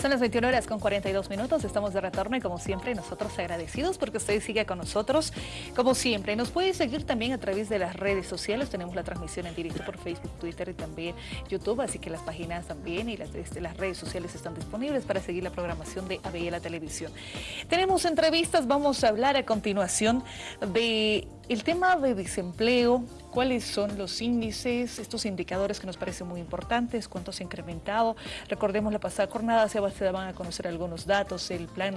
Son las 21 horas con 42 minutos, estamos de retorno y como siempre nosotros agradecidos porque usted sigue con nosotros. Como siempre, nos puede seguir también a través de las redes sociales, tenemos la transmisión en directo por Facebook, Twitter y también YouTube, así que las páginas también y las, este, redes sociales están disponibles para seguir la programación de ABI la televisión. Tenemos entrevistas, vamos a hablar a continuación de el tema de desempleo, cuáles son los índices, estos indicadores que nos parecen muy importantes, cuánto se ha incrementado. Recordemos la pasada jornada, se van a conocer algunos datos, el plan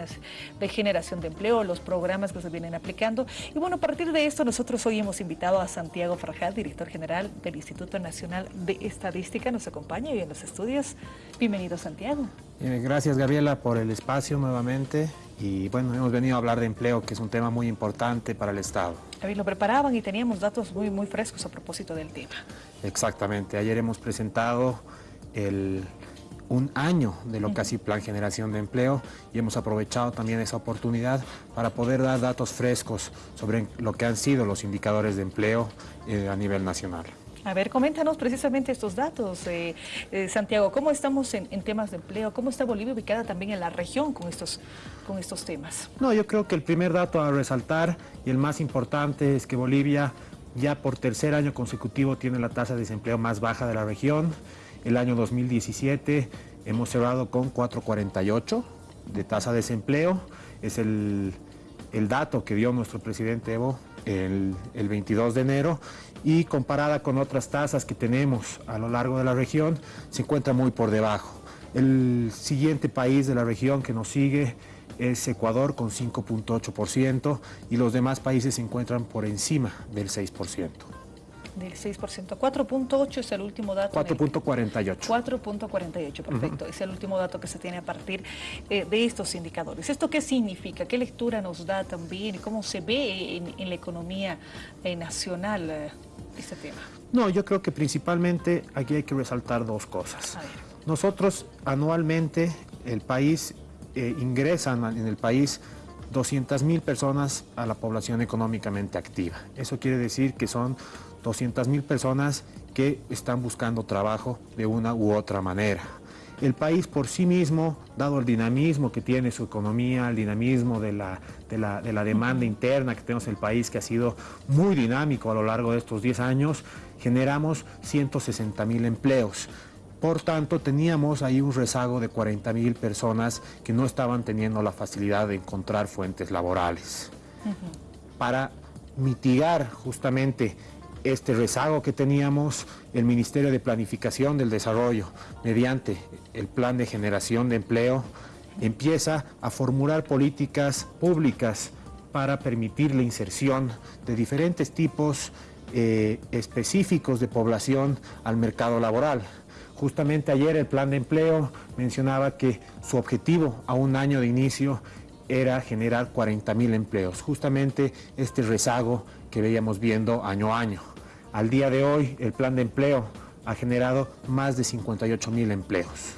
de generación de empleo, los programas que se vienen aplicando. Y bueno, a partir de esto nosotros hoy hemos invitado a Santiago Farjad, director general del Instituto Nacional de Estadística, nos acompaña hoy en los estudios. Bienvenido Santiago. Gracias Gabriela por el espacio nuevamente y bueno, hemos venido a hablar de empleo, que es un tema muy importante para el Estado. David, lo preparaban y teníamos datos muy, muy frescos a propósito del tema. Exactamente, ayer hemos presentado el, un año de lo que ha sido Plan Generación de Empleo y hemos aprovechado también esa oportunidad para poder dar datos frescos sobre lo que han sido los indicadores de empleo eh, a nivel nacional. A ver, coméntanos precisamente estos datos, eh, eh, Santiago, ¿cómo estamos en, temas de empleo? ¿Cómo está Bolivia ubicada también en la región con estos, con estos temas? No, yo creo que el primer dato a resaltar y el más importante es que Bolivia ya por tercer año consecutivo tiene la tasa de desempleo más baja de la región. El año 2017 hemos cerrado con 4.48 de tasa de desempleo. Es el, dato que dio nuestro presidente Evo el, el 22 de enero y comparada con otras tasas que tenemos a lo largo de la región, se encuentra muy por debajo. El siguiente país de la región que nos sigue es Ecuador con 5.8% y los demás países se encuentran por encima del 6% del 6%. 4.8 es el último dato. 4.48. 4.48, perfecto. Es el último dato que se tiene a partir eh, de estos indicadores. ¿Esto qué significa? ¿Qué lectura nos da también? ¿Cómo se ve en, la economía eh, nacional eh, este tema? No, yo creo que principalmente aquí hay que resaltar dos cosas. Nosotros anualmente, el país, ingresan en el país 200 mil personas a la población económicamente activa. Eso quiere decir que son 200 mil personas que están buscando trabajo de una u otra manera. El país por sí mismo, dado el dinamismo que tiene su economía, el dinamismo de la, de la, demanda interna que tenemos en el país, que ha sido muy dinámico a lo largo de estos 10 años, generamos 160 mil empleos. Por tanto, teníamos ahí un rezago de 40 mil personas que no estaban teniendo la facilidad de encontrar fuentes laborales. Para mitigar justamente este rezago que teníamos, el Ministerio de Planificación del Desarrollo, mediante el Plan de Generación de Empleo, empieza a formular políticas públicas para permitir la inserción de diferentes tipos eh, específicos de población al mercado laboral. Justamente ayer el plan de empleo mencionaba que su objetivo a un año de inicio era generar 40 mil empleos, justamente este rezago que veíamos viendo año a año. Al día de hoy, el plan de empleo ha generado más de 58 mil empleos.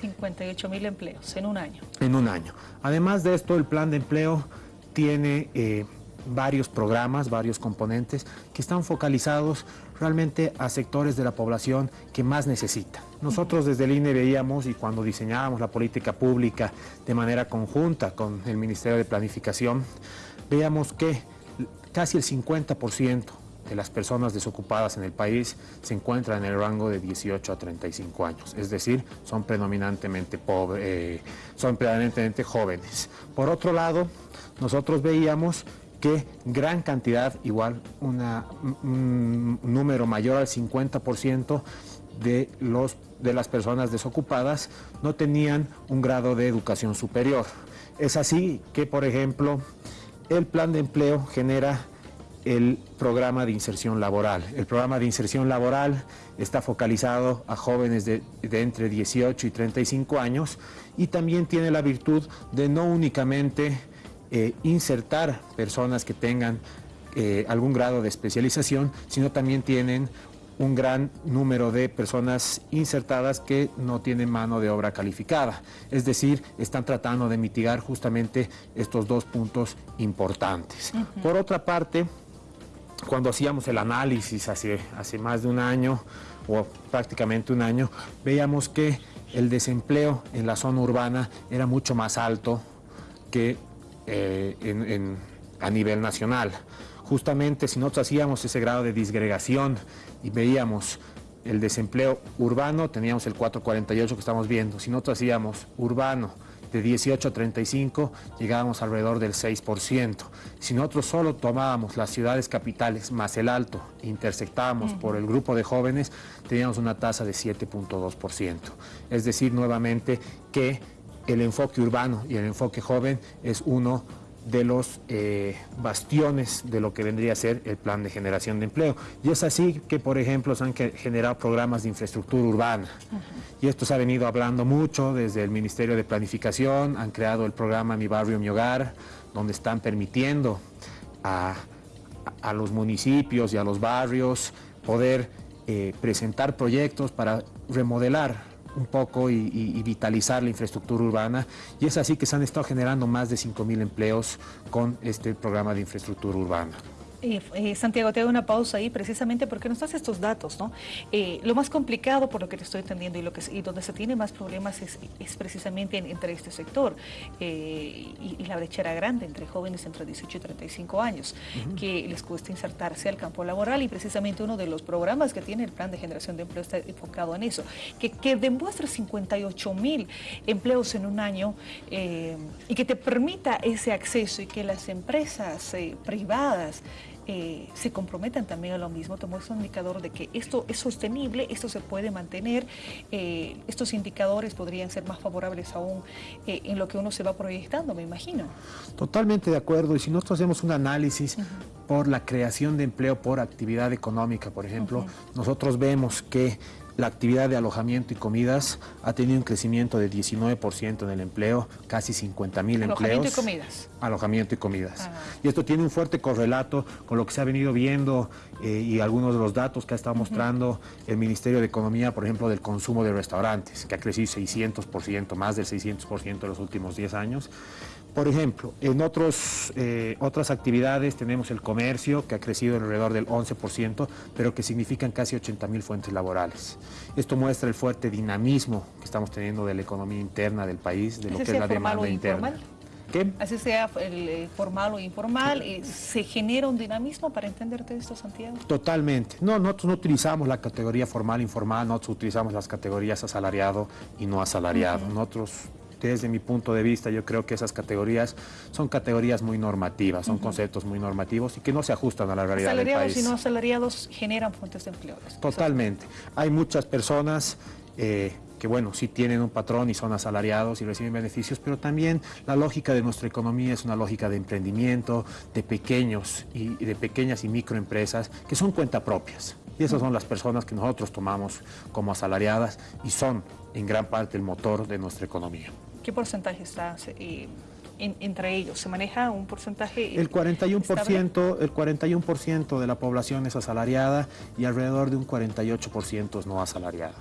58 mil empleos en un año. En un año. Además de esto, el plan de empleo tiene eh, varios programas, varios componentes que están focalizados realmente a sectores de la población que más necesita. Nosotros desde el INE veíamos y cuando diseñábamos la política pública de manera conjunta con el Ministerio de Planificación, veíamos que casi el 50% de las personas desocupadas en el país se encuentran en el rango de 18 a 35 años, es decir, son predominantemente, eh, son predominantemente jóvenes. Por otro lado, nosotros veíamos que gran cantidad, igual un número mayor al 50% de, los, de las personas desocupadas no tenían un grado de educación superior. Es así que, por ejemplo, el plan de empleo genera el programa de inserción laboral. El programa de inserción laboral está focalizado a jóvenes de, entre 18 y 35 años y también tiene la virtud de no únicamente eh, insertar personas que tengan eh, algún grado de especialización, sino también tienen un gran número de personas insertadas que no tienen mano de obra calificada. Es decir, están tratando de mitigar justamente estos dos puntos importantes. Por otra parte, cuando hacíamos el análisis hace, hace más de un año o prácticamente un año, veíamos que el desempleo en la zona urbana era mucho más alto que eh, a nivel nacional. Justamente si nosotros hacíamos ese grado de disgregación y veíamos el desempleo urbano, teníamos el 4.48 que estamos viendo. Si nosotros hacíamos urbano, de 18 a 35 llegábamos alrededor del 6%. Si nosotros solo tomábamos las ciudades capitales más el alto, intersectábamos por el grupo de jóvenes, teníamos una tasa de 7.2%. Es decir, nuevamente que el enfoque urbano y el enfoque joven es uno de los eh, bastiones de lo que vendría a ser el plan de generación de empleo. Y es así que, por ejemplo, se han generado programas de infraestructura urbana. Y esto se ha venido hablando mucho desde el Ministerio de Planificación, han creado el programa Mi Barrio, Mi Hogar, donde están permitiendo a, los municipios y a los barrios poder eh, presentar proyectos para remodelar un poco y, vitalizar la infraestructura urbana y es así que se han estado generando más de 5.000 empleos con este programa de infraestructura urbana. Eh, Santiago, te hago una pausa ahí precisamente porque nos das estos datos, ¿no? Eh, lo más complicado, por lo que te estoy entendiendo, y, lo que, y donde se tiene más problemas es, precisamente entre este sector eh, y, la brechera grande entre jóvenes entre 18 y 35 años, que les cuesta insertarse al campo laboral y precisamente uno de los programas que tiene el Plan de Generación de Empleo está enfocado en eso, que, que demuestra 58 mil empleos en un año y que te permita ese acceso y que las empresas privadas eh, se comprometan también a lo mismo, te muestra un indicador de que esto es sostenible, esto se puede mantener, eh, estos indicadores podrían ser más favorables aún eh, en lo que uno se va proyectando, me imagino. Totalmente de acuerdo, y si nosotros hacemos un análisis por la creación de empleo por actividad económica, por ejemplo, nosotros vemos que la actividad de alojamiento y comidas ha tenido un crecimiento de 19% en el empleo, casi 50 mil empleos. Alojamiento y comidas. Alojamiento y comidas. Y esto tiene un fuerte correlato con lo que se ha venido viendo eh, y algunos de los datos que ha estado mostrando el Ministerio de Economía, por ejemplo, del consumo de restaurantes, que ha crecido 600%, más del 600% en los últimos 10 años. Por ejemplo, en otros, eh, otras actividades tenemos el comercio, que ha crecido alrededor del 11%, pero que significan casi 80 mil fuentes laborales. Esto muestra el fuerte dinamismo que estamos teniendo de la economía interna del país, de lo que es la demanda interna. ¿Qué? Así sea el, eh, formal o informal, eh, ¿se genera un dinamismo para entenderte esto, Santiago? Totalmente. No, nosotros no utilizamos la categoría formal, informal, nosotros utilizamos las categorías asalariado y no asalariado. Nosotros desde mi punto de vista, yo creo que esas categorías son categorías muy normativas, son conceptos muy normativos y que no se ajustan a la realidad del país. y no asalariados generan fuentes de empleo. Totalmente. Hay muchas personas eh, que, bueno, sí tienen un patrón y son asalariados y reciben beneficios, pero también la lógica de nuestra economía es una lógica de emprendimiento, de pequeños y, de pequeñas y microempresas que son cuenta propias. Y esas son las personas que nosotros tomamos como asalariadas y son en gran parte el motor de nuestra economía. ¿Qué porcentaje está eh, entre ellos? ¿Se maneja un porcentaje? El 41%, el 41 de la población es asalariada y alrededor de un 48% es no asalariada.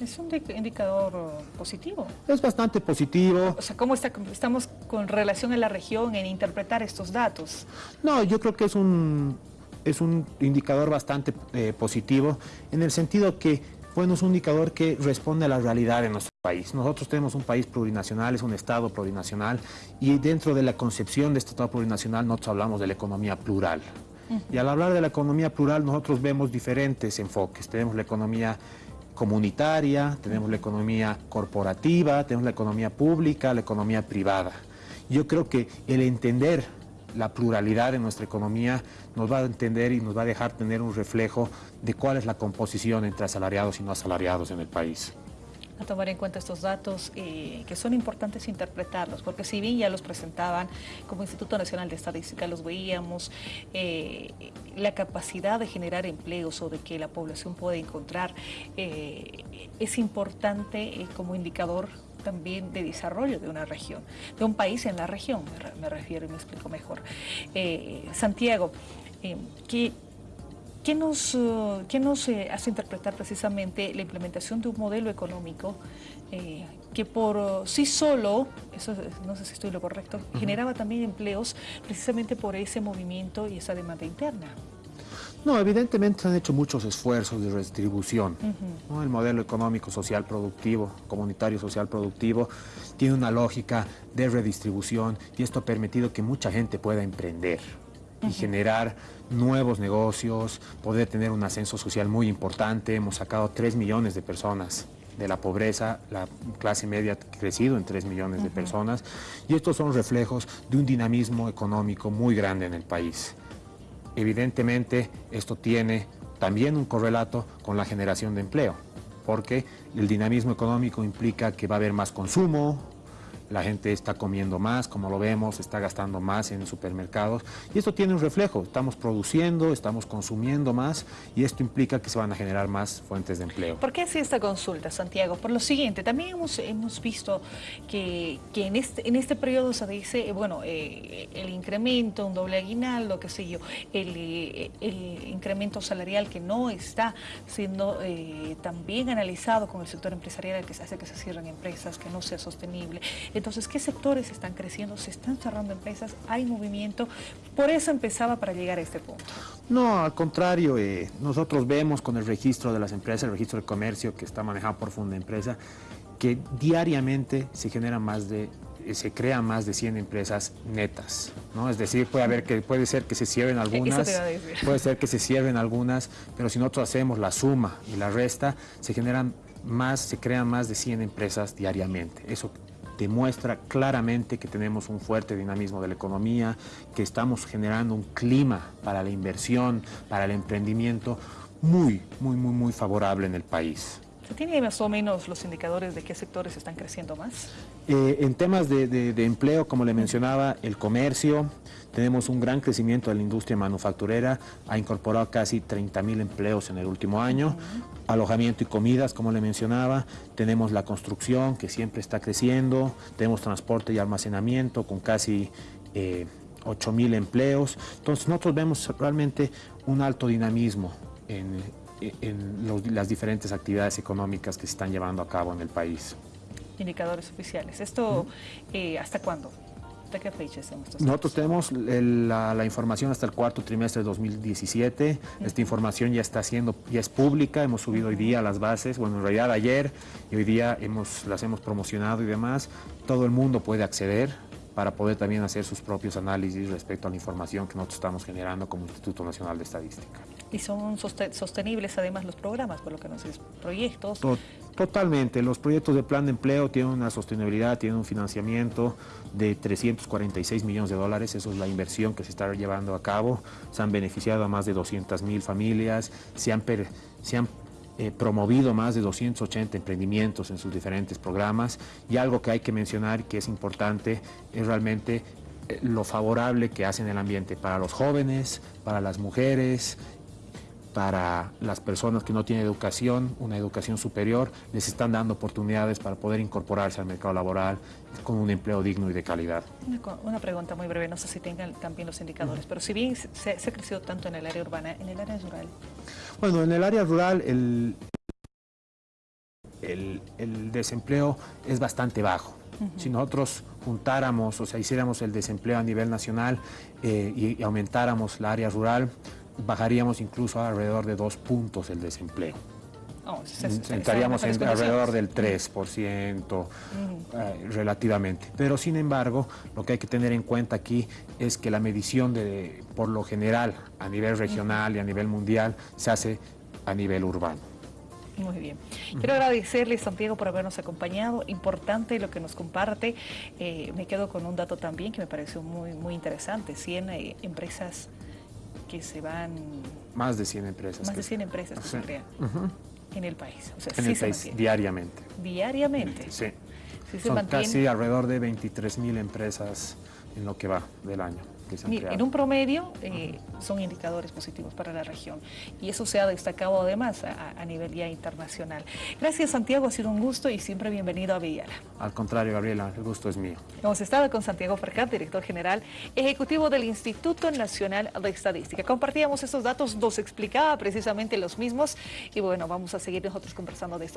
Es un indicador positivo. Es bastante positivo. O sea, ¿cómo está, estamos con relación a la región en interpretar estos datos? No, yo creo que es un, es un indicador bastante eh, positivo en el sentido que bueno, es un indicador que responde a la realidad de nuestro país. Nosotros tenemos un país plurinacional, es un Estado plurinacional, y dentro de la concepción de este Estado plurinacional nosotros hablamos de la economía plural. Y al hablar de la economía plural nosotros vemos diferentes enfoques. Tenemos la economía comunitaria, tenemos la economía corporativa, tenemos la economía pública, la economía privada. Yo creo que el entender la pluralidad de nuestra economía nos va a entender y nos va a dejar tener un reflejo de cuál es la composición entre asalariados y no asalariados en el país. A tomar en cuenta estos datos eh, que son importantes interpretarlos, porque si bien ya los presentaban como Instituto Nacional de Estadística, los veíamos, eh, la capacidad de generar empleos o de que la población pueda encontrar eh, es importante como indicador también de desarrollo de una región, de un país en la región, me, refiero y me explico mejor. Eh, Santiago, eh, ¿qué, nos, uh, nos eh, hace interpretar precisamente la implementación de un modelo económico que por uh, sí solo, eso no sé si estoy lo correcto, generaba también empleos precisamente por ese movimiento y esa demanda interna? No, evidentemente se han hecho muchos esfuerzos de redistribución. El modelo económico social productivo, comunitario social productivo, tiene una lógica de redistribución y esto ha permitido que mucha gente pueda emprender y generar nuevos negocios, poder tener un ascenso social muy importante. Hemos sacado 3 millones de personas de la pobreza, la clase media ha crecido en 3 millones de personas y estos son reflejos de un dinamismo económico muy grande en el país. Evidentemente esto tiene también un correlato con la generación de empleo, porque el dinamismo económico implica que va a haber más consumo, la gente está comiendo más, como lo vemos, está gastando más en supermercados y esto tiene un reflejo, estamos produciendo, estamos consumiendo más y esto implica que se van a generar más fuentes de empleo. ¿Por qué así esta consulta, Santiago? Por lo siguiente, también hemos, hemos visto que, que en, este, en este periodo se dice, eh, bueno, eh, el incremento, un doble aguinaldo, qué sé yo, el, eh, el incremento salarial que no está siendo también analizado con el sector empresarial que hace que se cierren empresas, que no sea sostenible. Entonces, ¿qué sectores están creciendo? ¿Se están cerrando empresas? ¿Hay movimiento? Por eso empezaba para llegar a este punto. No, al contrario, eh, nosotros vemos con el registro de las empresas, el registro de comercio que está manejado por Funda Empresa, que diariamente se generan más de eh, se crean más de 100 empresas netas, ¿no? Es decir, puede haber que puede ser que se cierren algunas, puede ser que se cierren algunas, pero si nosotros hacemos la suma y la resta, se generan más, se crean más de 100 empresas diariamente. Eso demuestra claramente que tenemos un fuerte dinamismo de la economía, que estamos generando un clima para la inversión, para el emprendimiento muy, muy, muy, muy favorable en el país. ¿Se tiene más o menos los indicadores de qué sectores están creciendo más? Eh, en temas de, empleo, como le mencionaba, el comercio, tenemos un gran crecimiento de la industria manufacturera, ha incorporado casi 30 mil empleos en el último año, alojamiento y comidas, como le mencionaba, tenemos la construcción que siempre está creciendo, tenemos transporte y almacenamiento con casi... Eh, 8 mil empleos, entonces nosotros vemos realmente un alto dinamismo en, en las diferentes actividades económicas que se están llevando a cabo en el país. Indicadores oficiales. ¿Esto eh, hasta cuándo? ¿De qué fecha estos Nosotros tenemos la, información hasta el cuarto trimestre de 2017. Esta información ya está siendo, ya es pública, hemos subido hoy día las bases, bueno, en realidad ayer y hoy día hemos, las hemos promocionado y demás. Todo el mundo puede acceder para poder también hacer sus propios análisis respecto a la información que nosotros estamos generando como Instituto Nacional de Estadística. ¿Y son sostenibles además los programas, por lo que nos dices, proyectos? Totalmente, los proyectos de plan de empleo tienen una sostenibilidad, tienen un financiamiento de 346 millones de dólares, eso es la inversión que se está llevando a cabo, se han beneficiado a más de 200 mil familias, se han, se han eh, promovido más de 280 emprendimientos en sus diferentes programas. Y algo que hay que mencionar que es importante es realmente eh, lo favorable que hacen el ambiente para los jóvenes, para las mujeres, para las personas que no tienen educación, una educación superior, les están dando oportunidades para poder incorporarse al mercado laboral con un empleo digno y de calidad. Una, pregunta muy breve, no sé si tengan también los indicadores, pero si bien se, ha crecido tanto en el área urbana, ¿en el área rural? Bueno, en el área rural el, el, desempleo es bastante bajo. Si nosotros juntáramos, o sea, hiciéramos el desempleo a nivel nacional eh, y, aumentáramos la área rural, bajaríamos incluso alrededor de dos puntos el desempleo. Oh, Estaríamos en alrededor del 3% eh, relativamente. Pero sin embargo, lo que hay que tener en cuenta aquí es que la medición de, por lo general a nivel regional y a nivel mundial se hace a nivel urbano. Muy bien. Quiero agradecerle, Santiago, por habernos acompañado. Importante lo que nos comparte. Eh, me quedo con un dato también que me pareció muy, muy interesante. 100 eh, empresas que se van... Más de 100 empresas. Más de 100 empresas que se crean en el país. en el país, diariamente. Diariamente. Sí. Son casi alrededor de 23 mil empresas en lo que va del año en un promedio eh, son indicadores positivos para la región y eso se ha destacado además a, nivel ya internacional. Gracias Santiago, ha sido un gusto y siempre bienvenido a Villara. Al contrario, Gabriela, el gusto es mío. Hemos estado con Santiago Fercat, director general ejecutivo del Instituto Nacional de Estadística. Compartíamos estos datos, nos explicaba precisamente los mismos y bueno, vamos a seguir nosotros conversando de esto.